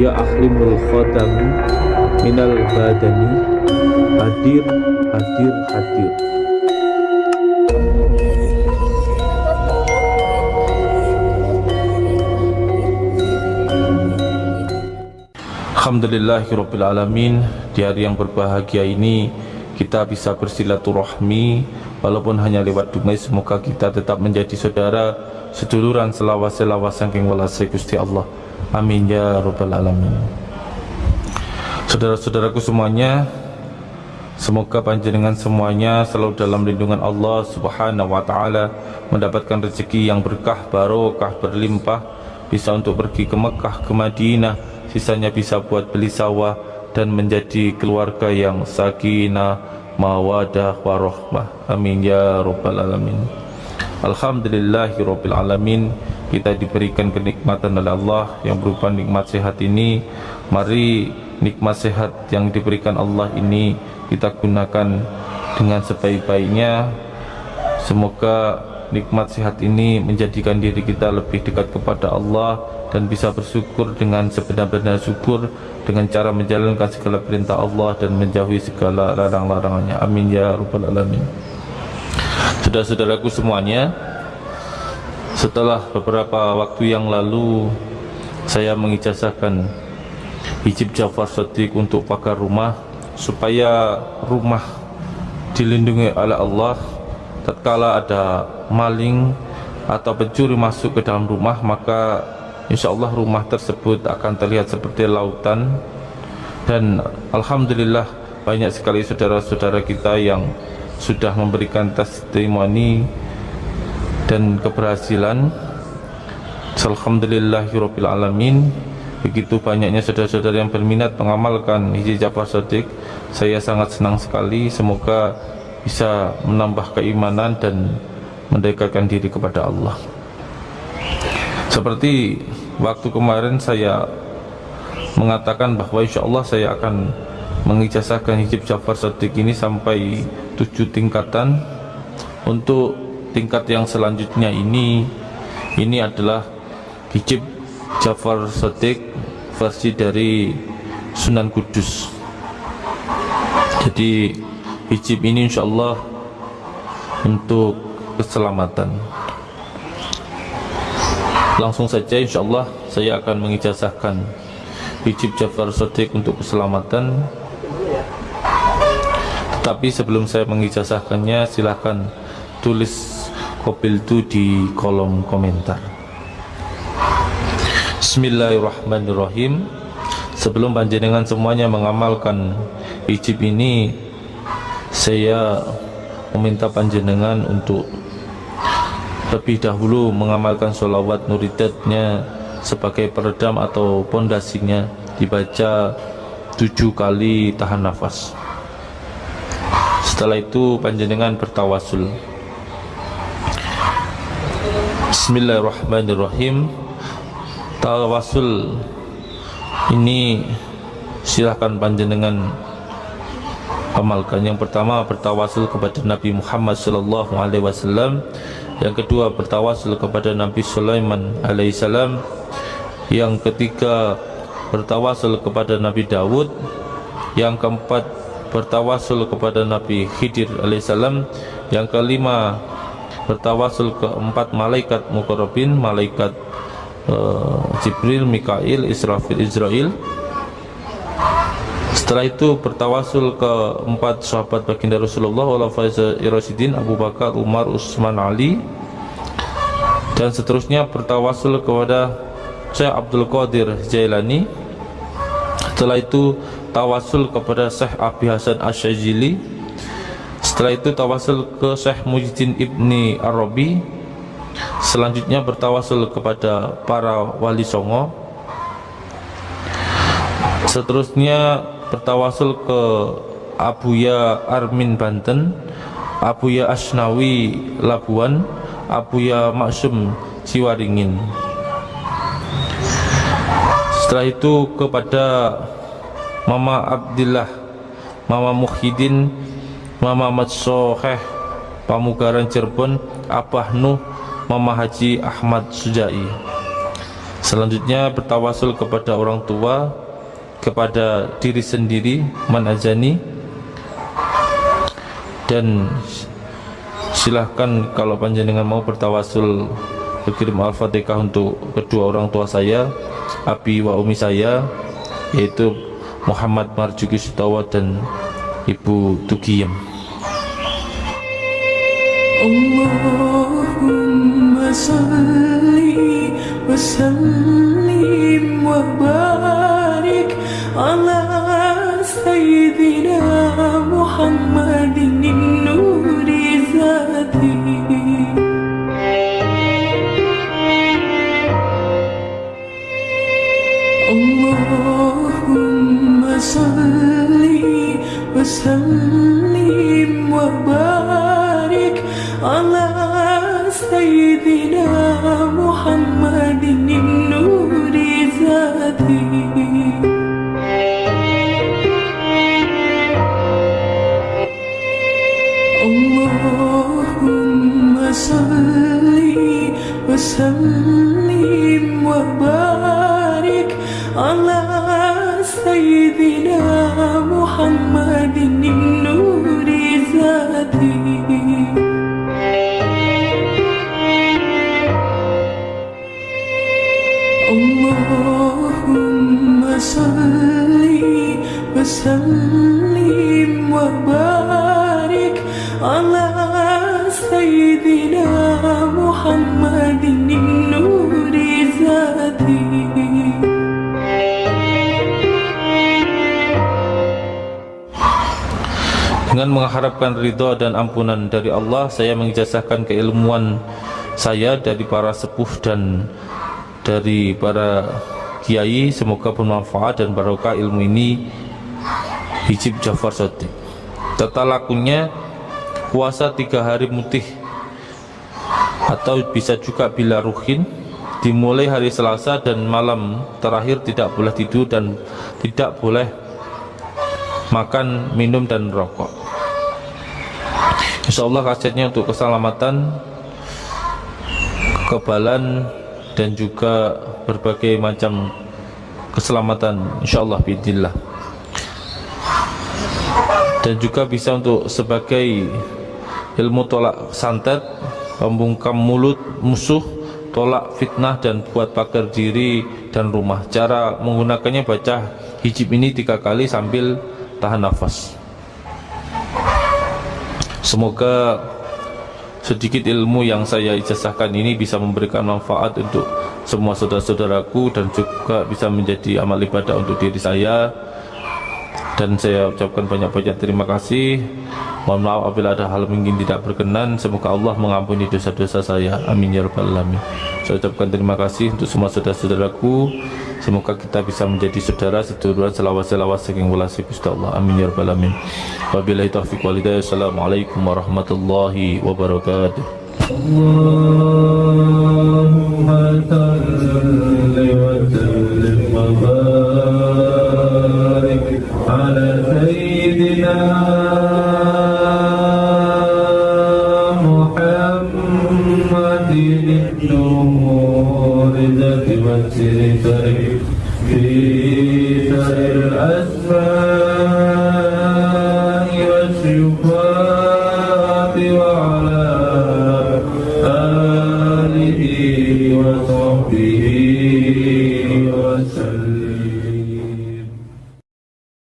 Ya ahlimul khatam minal badani hadir hadir hadir. Alhamdulillahirrabbilalamin Di hari yang berbahagia ini Kita bisa bersilaturahmi Walaupun hanya lewat dumai Semoga kita tetap menjadi saudara Seduluran selawas-selawas Sangking walasai Gusti Allah Amin ya Rabbal Alamin. Saudara-saudaraku semuanya Semoga panjenengan semuanya selalu dalam lindungan Allah Subhanahu wa taala mendapatkan rezeki yang berkah barokah berlimpah bisa untuk pergi ke Mekah ke Madinah sisanya bisa buat beli sawah dan menjadi keluarga yang sakinah mawadah warahmah amin ya rabbal alamin. Alhamdulillahi rabbil alamin kita diberikan kenikmatan oleh Allah yang berupa nikmat sehat ini. Mari nikmat sehat yang diberikan Allah ini kita gunakan dengan sebaik-baiknya. Semoga nikmat sehat ini menjadikan diri kita lebih dekat kepada Allah dan bisa bersyukur dengan sebenar-benar syukur dengan cara menjalankan segala perintah Allah dan menjauhi segala larang-larangannya. Amin ya rabbal alamin. Saudara-saudaraku semuanya setelah beberapa waktu yang lalu saya mengijazahkan hijib Jafar Sadiq untuk pakar rumah supaya rumah dilindungi oleh Allah. Tatkala ada maling atau pencuri masuk ke dalam rumah maka insya Allah rumah tersebut akan terlihat seperti lautan. Dan Alhamdulillah banyak sekali saudara-saudara kita yang sudah memberikan testimoni dan keberhasilan. Alhamdulillahirrabbilalamin. Begitu banyaknya saudara-saudara yang berminat mengamalkan hijab Jafar Sodik saya sangat senang sekali. Semoga bisa menambah keimanan dan mendekatkan diri kepada Allah. Seperti waktu kemarin saya mengatakan bahwa insya Allah saya akan mengijazahkan hijab Jafar Sadiq ini sampai tujuh tingkatan. Untuk tingkat yang selanjutnya ini ini adalah hijab Jafar Sadiq versi dari Sunan Kudus. Jadi hijab ini insya Allah untuk keselamatan. Langsung saja insya Allah saya akan mengijazahkan hijab Jafar Sodik untuk keselamatan. Tetapi sebelum saya mengijazahkannya silahkan tulis kopil itu di kolom komentar. Bismillahirrahmanirrahim. Sebelum panjenengan semuanya mengamalkan hijab ini saya meminta panjenengan untuk lebih dahulu mengamalkan sholawat nuridatnya sebagai peredam atau pondasinya dibaca tujuh kali tahan nafas. Setelah itu panjenengan bertawasul Bismillahirrahmanirrahim. Tawasul. Ini silahkan panjenengan amalkan. Yang pertama bertawasul kepada Nabi Muhammad sallallahu alaihi wasallam. Yang kedua bertawasul kepada Nabi Sulaiman alaihissalam yang ketiga bertawasul kepada Nabi Dawud. Yang keempat bertawasul kepada Nabi Khidir alaihissalam yang kelima bertawasul keempat malaikat mukarrabin malaikat uh, Jibril, Mikail, Israfil, Israel setelah itu bertawasul ke empat sahabat baginda Rasulullah Wala Irasidin Abu Bakar, Umar, Usman, Ali. Dan seterusnya bertawasul kepada Syekh Abdul Qadir Jailani. Setelah itu tawasul kepada Syekh Abi Hasan Asyajili Setelah itu tawasul ke Syekh Mujidin Ibni Arabi Selanjutnya bertawasul kepada para wali songo. Seterusnya bertawasul ke Abuya Armin Banten Abuya Asnawi Labuan Abuya Maksum Ciwaringin setelah itu kepada Mama Abdillah Mama Muhyiddin Mama Matsoheh Pamugaran Cirebon Abah Nuh Mama Haji Ahmad Sujai. Selanjutnya bertawasul kepada orang tua Kepada diri sendiri Manazani Dan Silahkan kalau panjenengan mau bertawasul Berkirim Al-Fatihah untuk kedua orang tua saya Abi wa umi saya Yaitu Muhammad Marjuki Sutawa dan Ibu Tugiyem اللهم صل وسلم وبارك على سيدنا وسلم وبارك على سيدنا محمد النور ذاتي اللهم صل وسلم وبارك على Dengan mengharapkan ridha dan ampunan dari Allah Saya mengijazahkan keilmuan saya dari para sepuh dan dari para kiai. Semoga bermanfaat dan barokah ilmu ini. Hijib Jafar Sotik Tata lakunya puasa tiga hari mutih Atau bisa juga bila ruhin Dimulai hari Selasa dan malam terakhir tidak boleh tidur dan tidak boleh makan, minum dan rokok Insya Allah kasetnya untuk keselamatan kekebalan dan juga berbagai macam keselamatan Insya Allah bidillah dan juga bisa untuk sebagai ilmu tolak santet pembungkam mulut musuh tolak fitnah dan buat pagar diri dan rumah. Cara menggunakannya baca hijib ini tiga kali sambil tahan nafas Semoga sedikit ilmu yang saya ijazahkan ini bisa memberikan manfaat untuk semua saudara-saudaraku dan juga bisa menjadi amal ibadah untuk diri saya dan saya ucapkan banyak banyak terima kasih. Mohon maaf apabila ada hal mungkin tidak berkenan. Semoga Allah mengampuni dosa-dosa saya. Amin ya rabbal alamin. Saya ucapkan terima kasih untuk semua saudara-saudaraku. Semoga kita bisa menjadi saudara seturut selawat-selawat saking welasi Gusti Allah. Amin ya rabbal alamin. Wabillahi taufiq wal assalamualaikum warahmatullahi wabarakatuh. خير الأسفار